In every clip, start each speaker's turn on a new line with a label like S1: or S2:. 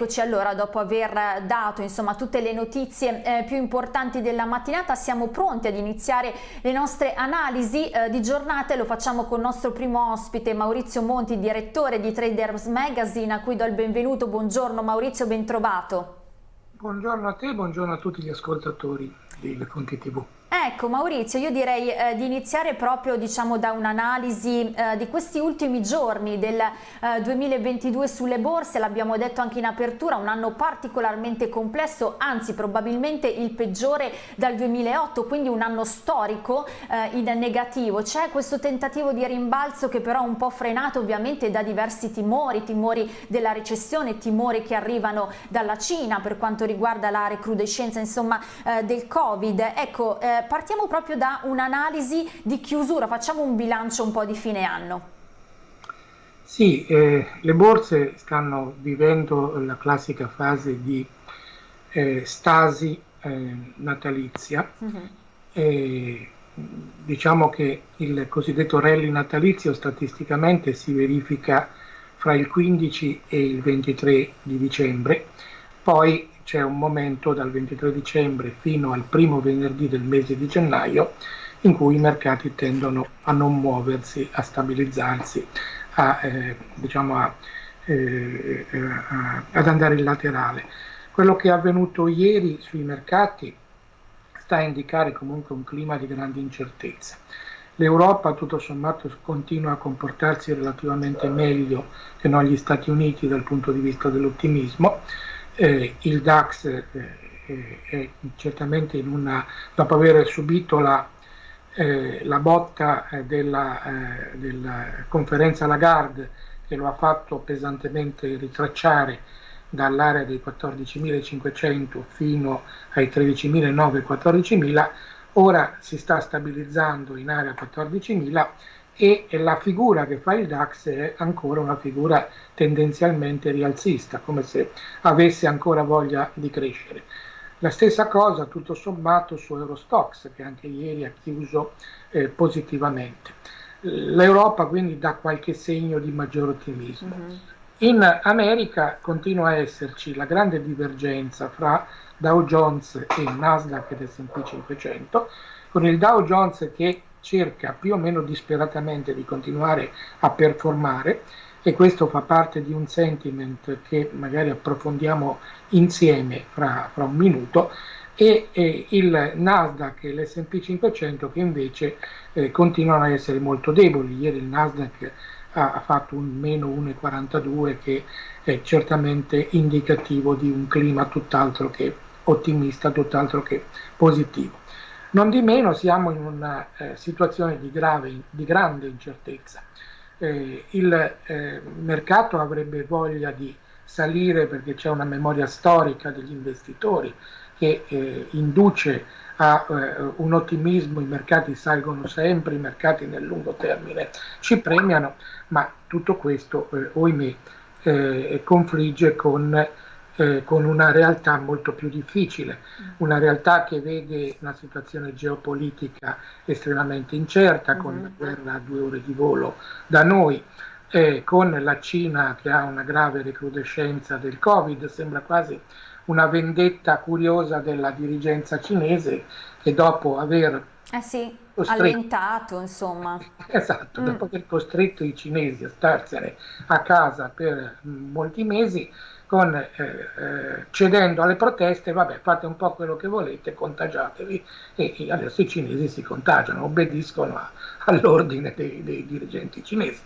S1: Eccoci allora, dopo aver dato insomma, tutte le notizie eh, più importanti della mattinata, siamo pronti ad iniziare le nostre analisi eh, di giornata lo facciamo con il nostro primo ospite Maurizio Monti, direttore di Traders Magazine, a cui do il benvenuto. Buongiorno Maurizio, ben trovato.
S2: Buongiorno a te, buongiorno a tutti gli ascoltatori di Le Fonti TV.
S1: Ecco Maurizio, io direi eh, di iniziare proprio diciamo, da un'analisi eh, di questi ultimi giorni del eh, 2022 sulle borse, l'abbiamo detto anche in apertura, un anno particolarmente complesso, anzi probabilmente il peggiore dal 2008, quindi un anno storico eh, in negativo. C'è questo tentativo di rimbalzo che però è un po' frenato ovviamente da diversi timori, timori della recessione, timori che arrivano dalla Cina per quanto riguarda la recrudescenza insomma, eh, del Covid. Ecco, eh, partiamo proprio da un'analisi di chiusura, facciamo un bilancio un po' di fine anno.
S2: Sì, eh, le borse stanno vivendo la classica fase di eh, stasi eh, natalizia. Uh mhm. -huh. diciamo che il cosiddetto rally natalizio statisticamente si verifica fra il 15 e il 23 di dicembre, poi c'è un momento dal 23 dicembre fino al primo venerdì del mese di gennaio in cui i mercati tendono a non muoversi, a stabilizzarsi, a, eh, diciamo a, eh, eh, ad andare in laterale. Quello che è avvenuto ieri sui mercati sta a indicare comunque un clima di grande incertezza. L'Europa tutto sommato continua a comportarsi relativamente meglio che non gli Stati Uniti dal punto di vista dell'ottimismo, eh, il DAX eh, eh, certamente una, dopo aver subito la, eh, la botta eh, della, eh, della, conferenza Lagarde che lo ha fatto pesantemente ritracciare dall'area dei 14.500 fino ai 13.900 14.000 ora si sta stabilizzando in area 14.000 e la figura che fa il DAX è ancora una figura tendenzialmente rialzista, come se avesse ancora voglia di crescere. La stessa cosa tutto sommato su Eurostox che anche ieri ha chiuso eh, positivamente. L'Europa quindi dà qualche segno di maggior ottimismo. Mm -hmm. In America continua a esserci la grande divergenza fra Dow Jones e Nasdaq ed S&P 500, con il Dow Jones che cerca più o meno disperatamente di continuare a performare e questo fa parte di un sentiment che magari approfondiamo insieme fra, fra un minuto e, e, il Nasdaq e l'S&P 500 che invece eh, continuano a essere molto deboli. Ieri il Nasdaq ha, ha fatto un meno 1,42 che è certamente indicativo di un clima tutt'altro che ottimista, tutt'altro che positivo. Non di meno siamo in una eh, situazione di, grave, di grande incertezza. Eh, il eh, mercato avrebbe voglia di salire perché c'è una memoria storica degli investitori che eh, induce a eh, un ottimismo, i mercati salgono sempre, i mercati nel lungo termine ci premiano, ma tutto questo, eh, ohimè, confligge con eh, con una realtà molto più difficile, mm. una realtà che vede una situazione geopolitica estremamente incerta, con mm -hmm. la guerra a due ore di volo da noi, eh, con la Cina che ha una grave recrudescenza del Covid, sembra quasi una vendetta curiosa della dirigenza cinese che dopo aver
S1: eh sì, allentato insomma.
S2: Esatto, mm. dopo aver costretto i cinesi a starsene a casa per molti mesi, con, eh, eh, cedendo alle proteste, vabbè, fate un po' quello che volete, contagiatevi e, e adesso i cinesi si contagiano, obbediscono all'ordine dei, dei, dirigenti cinesi.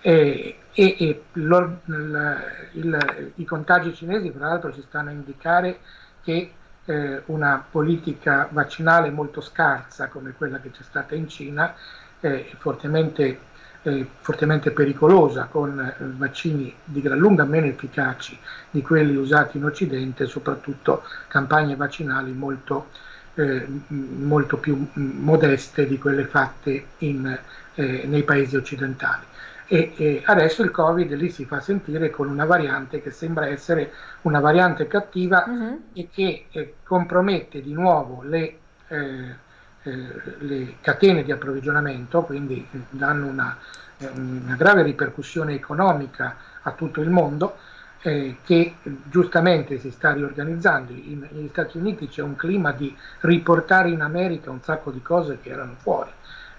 S2: E, e, e il, il, i contagi cinesi, tra l'altro, ci stanno a indicare che eh, una politica vaccinale molto scarsa, come quella che c'è stata in Cina, è fortemente eh, fortemente pericolosa, con eh, vaccini di gran lunga meno efficaci di quelli usati in Occidente, soprattutto campagne vaccinali molto, eh, molto più modeste di quelle fatte in, eh, nei paesi occidentali. E, e, adesso il Covid lì si fa sentire con una variante che sembra essere una variante cattiva uh mm-hmm. e che eh, compromette di nuovo le eh, le catene di approvvigionamento, quindi danno una, una, grave ripercussione economica a tutto il mondo eh, che giustamente si sta riorganizzando. In, negli Stati Uniti c'è un clima di riportare in America un sacco di cose che erano fuori.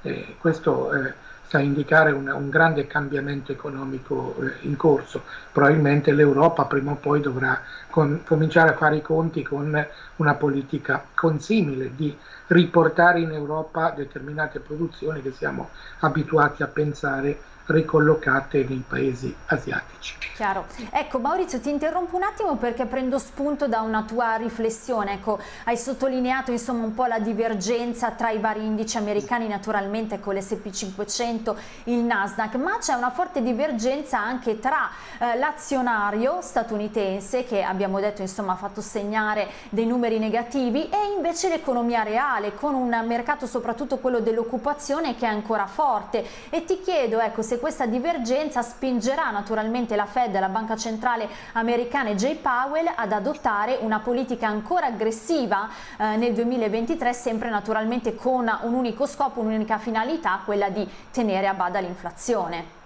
S2: Eh, questo eh, a indicare un, un grande cambiamento economico eh, in corso. Probabilmente l'Europa prima o poi dovrà con, cominciare a fare i conti con una politica consimile di riportare in Europa determinate produzioni che siamo abituati a pensare ricollocate nei paesi asiatici.
S1: Chiaro. Ecco Maurizio ti interrompo un attimo perché prendo spunto da una tua riflessione, ecco, hai sottolineato insomma un po' la divergenza tra i vari indici americani naturalmente con l'S&P 500, il Nasdaq, ma c'è una forte divergenza anche tra eh, l'azionario statunitense che abbiamo detto insomma ha fatto segnare dei numeri negativi e invece l'economia reale con un mercato soprattutto quello dell'occupazione che è ancora forte e ti chiedo ecco se se questa divergenza spingerà naturalmente la Fed, la Banca Centrale Americana e Jay Powell ad adottare una politica ancora aggressiva eh, nel 2023, sempre naturalmente con un unico scopo, un'unica finalità, quella di tenere a bada l'inflazione.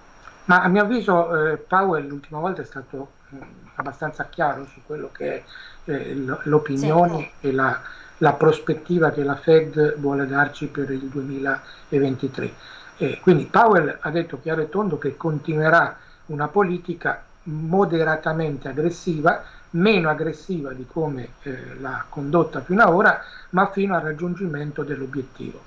S2: Ma a mio avviso eh, Powell l'ultima volta è stato eh, abbastanza chiaro su quello che è eh, l'opinione sì. e la, la prospettiva che la Fed vuole darci per il 2023 eh, quindi Powell ha detto chiaro e tondo che continuerà una politica moderatamente aggressiva, meno aggressiva di come eh, l'ha condotta fino ad ora, ma fino al raggiungimento dell'obiettivo.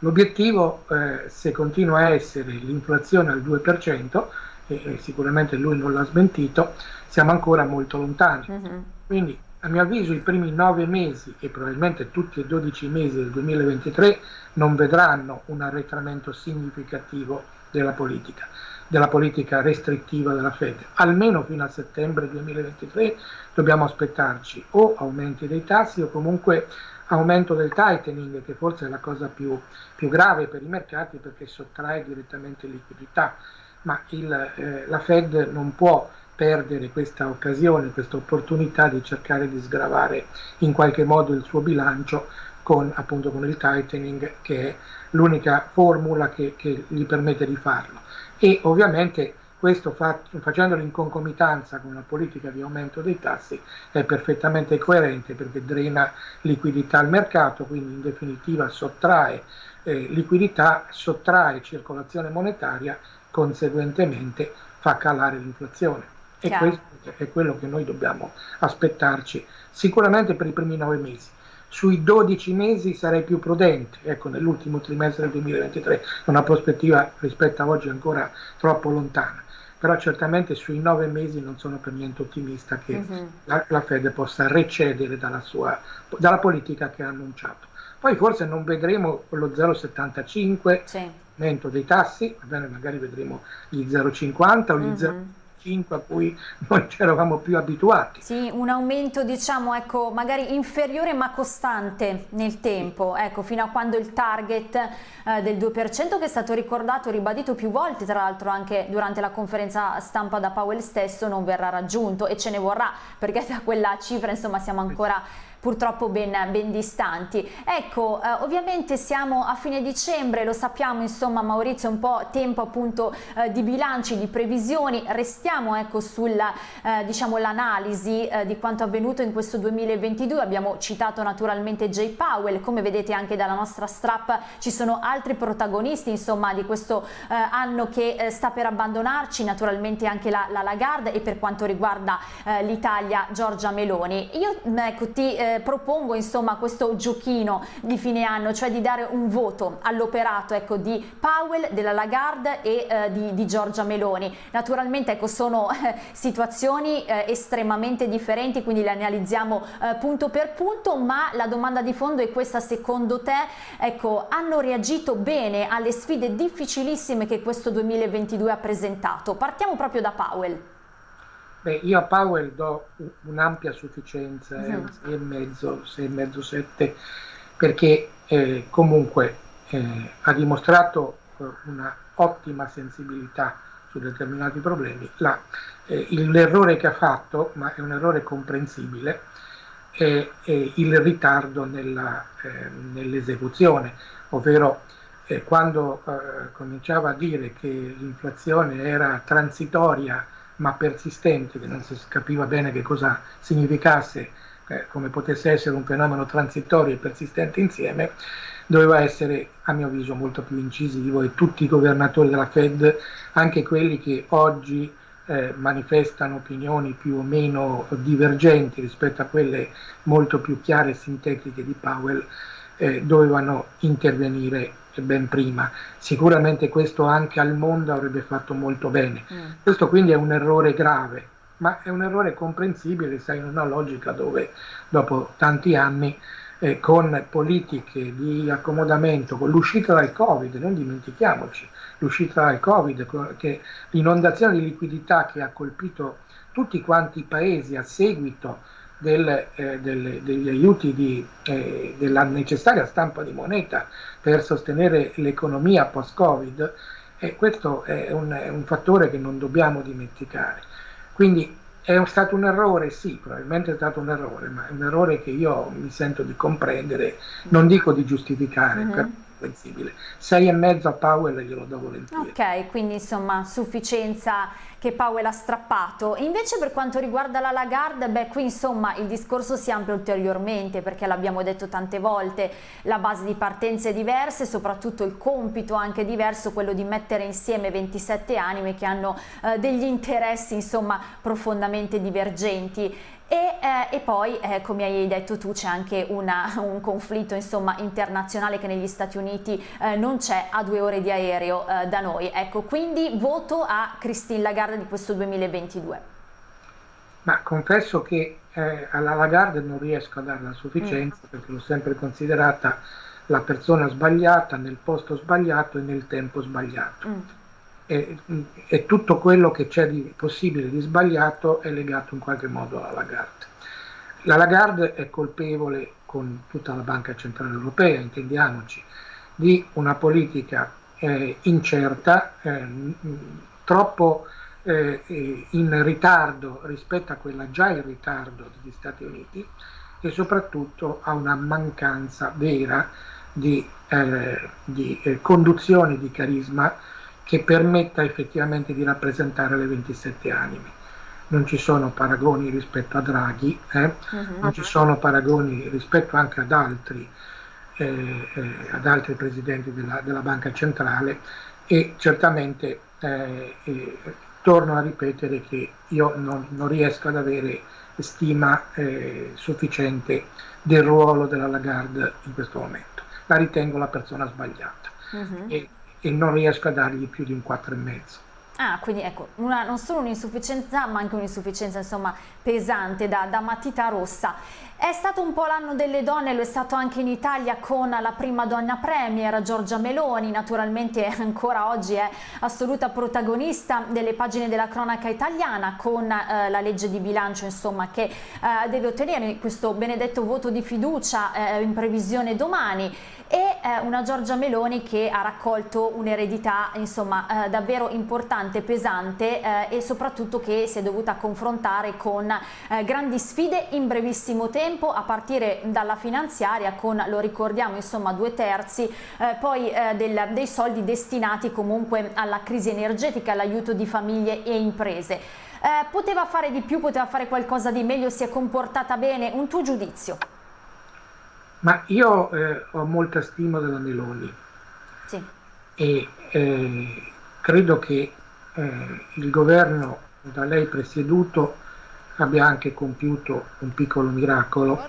S2: L'obiettivo, eh, se continua a essere l'inflazione al 2%, e sicuramente lui non l'ha smentito, siamo ancora molto lontani. Uh -huh. Quindi a mio avviso i primi nove mesi e probabilmente tutti e dodici mesi del 2023 non vedranno un arretramento significativo della politica, della politica restrittiva della Fed. Almeno fino a settembre 2023 dobbiamo aspettarci o aumenti dei tassi o comunque aumento del tightening, che forse è la cosa più, più grave per i mercati perché sottrae direttamente liquidità, ma il, eh, la Fed non può perdere questa occasione, questa opportunità di cercare di sgravare in qualche modo il suo bilancio con, appunto, con il tightening che è l'unica formula che, che, gli permette di farlo. E ovviamente questo fa, facendolo in concomitanza con una politica di aumento dei tassi è perfettamente coerente perché drena liquidità al mercato, quindi in definitiva sottrae eh, liquidità, sottrae circolazione monetaria, conseguentemente fa calare l'inflazione. E Chiaro. questo è quello che noi dobbiamo aspettarci, sicuramente per i primi nove mesi. Sui 12 mesi sarei più prudente, ecco, nell'ultimo trimestre del 2023, una prospettiva rispetto a oggi ancora troppo lontana però certamente sui nove mesi non sono per niente ottimista che uh-huh. la, la, Fed possa recedere dalla, sua, dalla, politica che ha annunciato. Poi forse non vedremo lo 0,75% sì. dei tassi, magari vedremo gli 0,50 o gli mm-hmm. uh-huh. 0,50 5 a cui noi ci eravamo più abituati.
S1: Sì, un aumento diciamo ecco magari inferiore ma costante nel tempo, ecco fino a quando il target eh, del 2% che è stato ricordato, ribadito più volte tra l'altro anche durante la conferenza stampa da Powell stesso non verrà raggiunto e ce ne vorrà perché da quella cifra insomma siamo ancora purtroppo ben, ben distanti. Ecco, eh, ovviamente siamo a fine dicembre, lo sappiamo insomma Maurizio, un po' tempo appunto eh, di bilanci, di previsioni, restiamo ecco sulla eh, diciamo l'analisi eh, di quanto avvenuto in questo 2022, abbiamo citato naturalmente Jay Powell, come vedete anche dalla nostra strap ci sono altri protagonisti insomma di questo eh, anno che eh, sta per abbandonarci, naturalmente anche la, la Lagarde e per quanto riguarda l'Italia Giorgia Meloni. Io ecco ti propongo insomma questo giochino di fine anno, cioè di dare un voto all'operato ecco, di Powell, della Lagarde e eh, di, di, Giorgia Meloni. Naturalmente ecco, sono eh, situazioni eh, estremamente differenti, quindi le analizziamo eh, punto per punto, ma la domanda di fondo è questa, secondo te ecco, hanno reagito bene alle sfide difficilissime che questo 2022 ha presentato? Partiamo proprio da Powell.
S2: Beh, io a Powell do un'ampia sufficienza, uh -huh. 6,5, 6,5, 7, perché eh, comunque eh, ha dimostrato eh, una ottima sensibilità su determinati problemi. Eh, l'errore che ha fatto, ma è un errore comprensibile, è, è il ritardo eh, nell'esecuzione, ovvero eh, quando cominciava a dire che l'inflazione era transitoria ma persistente, che non si capiva bene che cosa significasse, eh, come potesse essere un fenomeno transitorio e persistente insieme, doveva essere a mio avviso molto più incisivo. E tutti i governatori della Fed, anche quelli che oggi eh, manifestano opinioni più o meno divergenti rispetto a quelle molto più chiare e sintetiche di Powell, eh, dovevano intervenire ben prima. Sicuramente questo anche al mondo avrebbe fatto molto bene. Mm. Questo quindi è un errore grave, ma è un errore comprensibile, sai, in una logica dove dopo tanti anni eh, con politiche di accomodamento, con l'uscita dal Covid, non dimentichiamoci, l'uscita dal Covid, che l'inondazione di liquidità che ha colpito tutti quanti i paesi a seguito del, eh, del, degli aiuti di, eh, della necessaria stampa di moneta per sostenere l'economia post-Covid, eh, questo è un, è un, fattore che non dobbiamo dimenticare. Quindi è stato un errore, sì, probabilmente è stato un errore, ma è un errore che io mi sento di comprendere, non dico di giustificare. Mm -hmm comprensibile. 6,5 a Powell glielo do volentieri.
S1: Ok, quindi insomma sufficienza che Powell ha strappato. invece per quanto riguarda la Lagarde, beh qui insomma il discorso si amplia ulteriormente perché l'abbiamo detto tante volte, la base di partenza è diversa e soprattutto il compito anche diverso, quello di mettere insieme 27 anime che hanno eh, degli interessi insomma profondamente divergenti. E, eh, e, poi, eh, come hai detto tu, c'è anche una, un conflitto insomma, internazionale che negli Stati Uniti eh, non c'è a due ore di aereo eh, da noi. Ecco, quindi voto a Christine Lagarde di questo 2022.
S2: Ma confesso che eh, alla Lagarde non riesco a dare la sufficienza mm. perché l'ho sempre considerata la persona sbagliata nel posto sbagliato e nel tempo sbagliato. Mm e, e tutto quello che c'è di possibile di sbagliato è legato in qualche modo alla Lagarde. La Lagarde è colpevole con tutta la Banca Centrale Europea, intendiamoci, di una politica eh, incerta, eh, troppo eh, in ritardo rispetto a quella già in ritardo degli Stati Uniti e soprattutto a una mancanza vera di, eh, di eh, conduzione di carisma che permetta effettivamente di rappresentare le 27 anime. Non ci sono paragoni rispetto a Draghi, eh? uh-huh. non ci sono paragoni rispetto anche ad altri, eh, eh, ad altri presidenti della, della, Banca Centrale e certamente eh, eh, torno a ripetere che io non, non riesco ad avere stima eh, sufficiente del ruolo della Lagarde in questo momento. La ritengo la persona sbagliata. Uh-huh. E, e non riesco a dargli più di un 4,5.
S1: Ah, quindi ecco, una, non solo un'insufficienza, ma anche un'insufficienza insomma pesante da, da matita rossa. È stato un po' l'anno delle donne, lo è stato anche in Italia con la prima donna premier Giorgia Meloni, naturalmente ancora oggi è assoluta protagonista delle pagine della cronaca italiana con eh, la legge di bilancio insomma, che eh, deve ottenere questo benedetto voto di fiducia eh, in previsione domani e eh, una Giorgia Meloni che ha raccolto un'eredità insomma eh, davvero importante, pesante eh, e soprattutto che si è dovuta confrontare con grandi sfide in brevissimo tempo a partire dalla finanziaria con, lo ricordiamo, insomma due terzi eh, poi eh, del, dei soldi destinati comunque alla crisi energetica, all'aiuto di famiglie e imprese. Eh, poteva fare di più, poteva fare qualcosa di meglio, si è comportata bene, un tuo giudizio?
S2: Ma io eh, ho molta stima della Meloni sì. e eh, credo che eh, il governo da lei presieduto abbia anche compiuto un piccolo miracolo,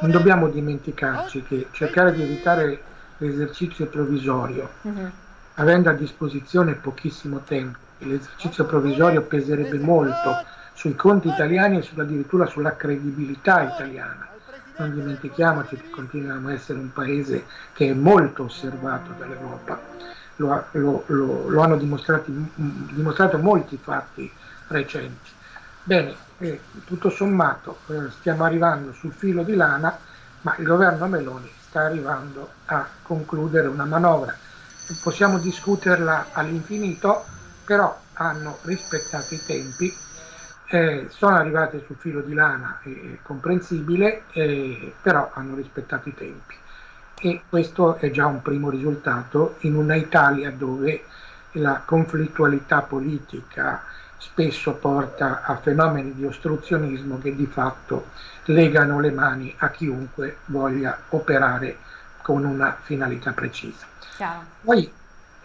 S2: non dobbiamo dimenticarci che cercare di evitare l'esercizio provvisorio, uh-huh. avendo a disposizione pochissimo tempo, l'esercizio provvisorio peserebbe molto sui conti italiani e addirittura sulla credibilità italiana. Non dimentichiamoci che continuiamo a essere un paese che è molto osservato dall'Europa, lo, lo, lo, lo hanno dimostrato molti fatti recenti. Bene, eh, tutto sommato eh, stiamo arrivando sul filo di lana, ma il governo Meloni sta arrivando a concludere una manovra. Possiamo discuterla all'infinito, però hanno rispettato i tempi, eh, sono arrivate sul filo di lana, è comprensibile, eh, però hanno rispettato i tempi. E questo è già un primo risultato in una Italia dove la conflittualità politica spesso porta a fenomeni di ostruzionismo che di fatto legano le mani a chiunque voglia operare con una finalità precisa. Chiaro. Poi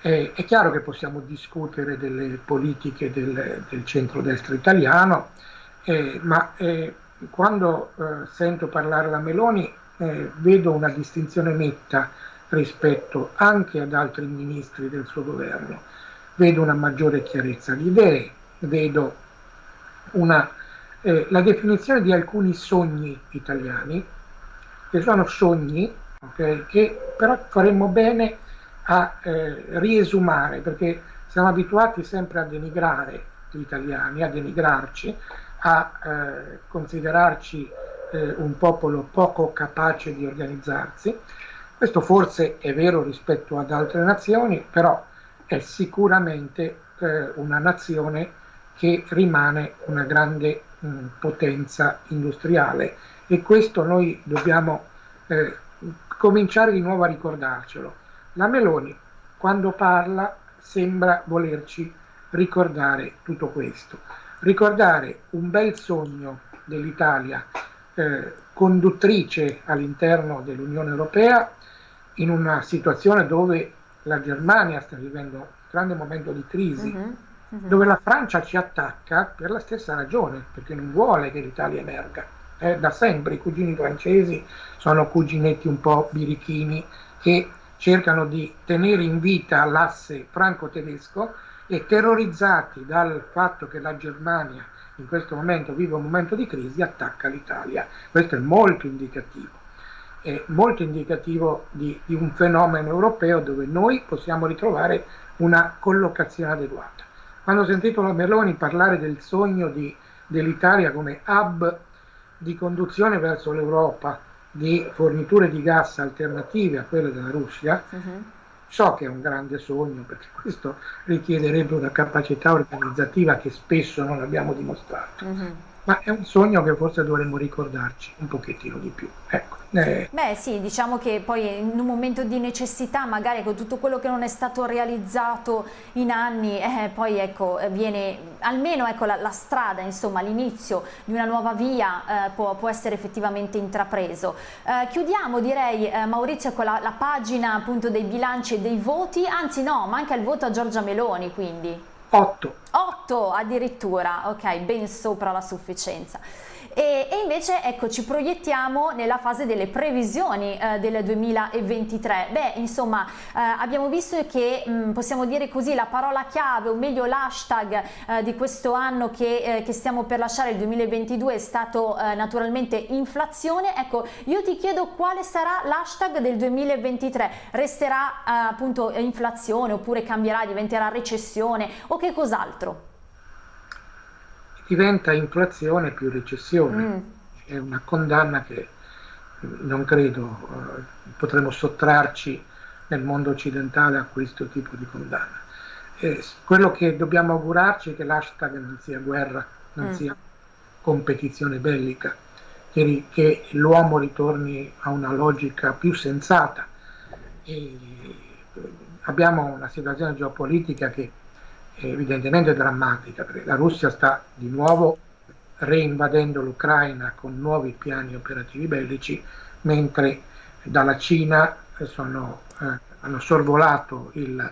S2: eh, è chiaro che possiamo discutere delle politiche del, del centrodestra italiano, eh, ma eh, quando eh, sento parlare la Meloni eh, vedo una distinzione netta rispetto anche ad altri ministri del suo governo. Vedo una maggiore chiarezza di idee, vedo una, eh, la definizione di alcuni sogni italiani, che sono sogni okay, che però faremmo bene a eh, riesumare, perché siamo abituati sempre a denigrare gli italiani, a denigrarci, a eh, considerarci eh, un popolo poco capace di organizzarsi. Questo forse è vero rispetto ad altre nazioni, però è sicuramente eh, una nazione che rimane una grande mh, potenza industriale e questo noi dobbiamo eh, cominciare di nuovo a ricordarcelo. La Meloni, quando parla, sembra volerci ricordare tutto questo, ricordare un bel sogno dell'Italia eh, conduttrice all'interno dell'Unione Europea in una situazione dove la Germania sta vivendo un grande momento di crisi, uh -huh, uh -huh. dove la Francia ci attacca per la stessa ragione, perché non vuole che l'Italia emerga. Eh, da sempre i cugini francesi sono cuginetti un po' birichini che cercano di tenere in vita l'asse franco-tedesco e terrorizzati dal fatto che la Germania in questo momento vive un momento di crisi attacca l'Italia. Questo è molto indicativo, è molto indicativo di, di un fenomeno europeo dove noi possiamo ritrovare una collocazione adeguata. Quando ho sentito la Meloni parlare del sogno dell'Italia come hub di conduzione verso l'Europa, di forniture di gas alternative a quelle della Russia, uh-huh. so che è un grande sogno perché questo richiederebbe una capacità organizzativa che spesso non abbiamo dimostrato. Uh-huh ma è un sogno che forse dovremmo ricordarci un pochettino di più. Ecco.
S1: Eh. Beh sì, diciamo che poi in un momento di necessità, magari con tutto quello che non è stato realizzato in anni, eh, poi ecco, viene almeno ecco, la, la strada, insomma l'inizio di una nuova via eh, può, può, essere effettivamente intrapreso. Eh, chiudiamo direi eh, Maurizio con la, la pagina appunto dei bilanci e dei voti, anzi no, manca il voto a Giorgia Meloni quindi.
S2: 8.
S1: 8 addirittura, ok, ben sopra la sufficienza. E, e, invece ecco ci proiettiamo nella fase delle previsioni eh, del 2023 beh insomma eh, abbiamo visto che mh, mm, possiamo dire così la parola chiave o meglio l'hashtag eh, di questo anno che, eh, che, stiamo per lasciare il 2022 è stato eh, naturalmente inflazione. Ecco io ti chiedo quale sarà l'hashtag del 2023 resterà eh, appunto inflazione oppure cambierà diventerà recessione o che cos'altro
S2: diventa inflazione più recessione. Mm. È una condanna che non credo uh, potremo sottrarci nel mondo occidentale a questo tipo di condanna. Eh, quello che dobbiamo augurarci è che l'hashtag non sia guerra, non mm. sia competizione bellica, che, che l'uomo ritorni a una logica più sensata. E abbiamo una situazione geopolitica che evidentemente drammatica, perché la Russia sta di nuovo reinvadendo l'Ucraina con nuovi piani operativi bellici, mentre dalla Cina sono, eh, hanno sorvolato il,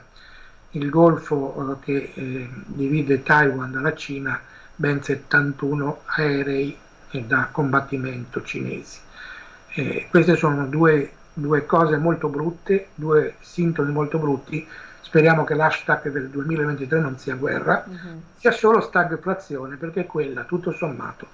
S2: il golfo eh, che eh, divide Taiwan dalla Cina ben 71 aerei da combattimento cinesi. Eh, queste sono due, due cose molto brutte, due sintomi molto brutti speriamo che l'hashtag del 2023 non sia guerra, uh -huh. sia solo stagflazione, perché quella, tutto sommato,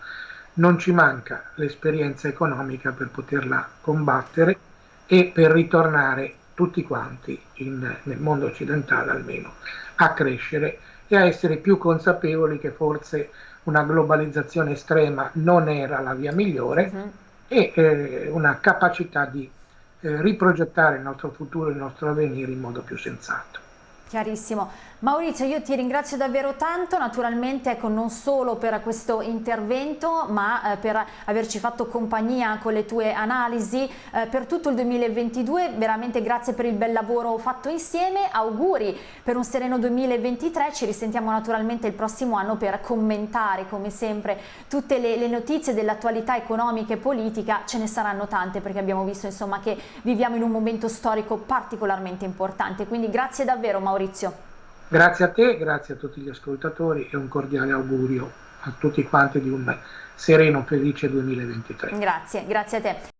S2: non ci manca l'esperienza economica per poterla combattere e per ritornare tutti quanti in, nel mondo occidentale almeno a crescere e a essere più consapevoli che forse una globalizzazione estrema non era la via migliore uh -huh. e eh, una capacità di eh, riprogettare il nostro futuro, il nostro avvenire in modo più sensato.
S1: Chiarissimo. Maurizio, io ti ringrazio davvero tanto, naturalmente ecco, non solo per questo intervento, ma eh, per averci fatto compagnia con le tue analisi eh, per tutto il 2022, veramente grazie per il bel lavoro fatto insieme, auguri per un sereno 2023, ci risentiamo naturalmente il prossimo anno per commentare come sempre tutte le, le notizie dell'attualità economica e politica, ce ne saranno tante perché abbiamo visto insomma che viviamo in un momento storico particolarmente importante, quindi grazie davvero Maurizio.
S2: Grazie a te, grazie a tutti gli ascoltatori e un cordiale augurio a tutti quanti di un sereno, felice 2023.
S1: Grazie, grazie a te.